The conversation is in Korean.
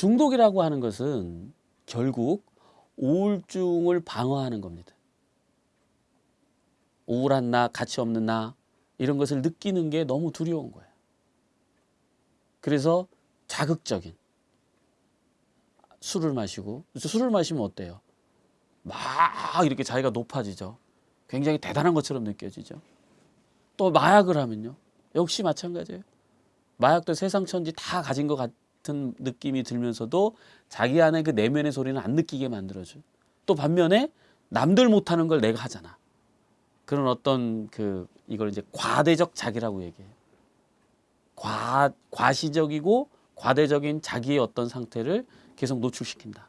중독이라고 하는 것은 결국 우울증을 방어하는 겁니다. 우울한 나, 가치 없는 나 이런 것을 느끼는 게 너무 두려운 거예요. 그래서 자극적인 술을 마시고 술을 마시면 어때요? 막 이렇게 자기가 높아지죠. 굉장히 대단한 것처럼 느껴지죠. 또 마약을 하면요. 역시 마찬가지예요. 마약도 세상 천지 다 가진 것 같 은 느낌이 들면서도 자기 안에 그 내면의 소리는 안 느끼게 만들어줘. 또 반면에 남들 못하는 걸 내가 하잖아. 그런 어떤 그 이걸 이제 과대적 자기라고 얘기해요. 과 과시적이고 과대적인 자기의 어떤 상태를 계속 노출시킨다.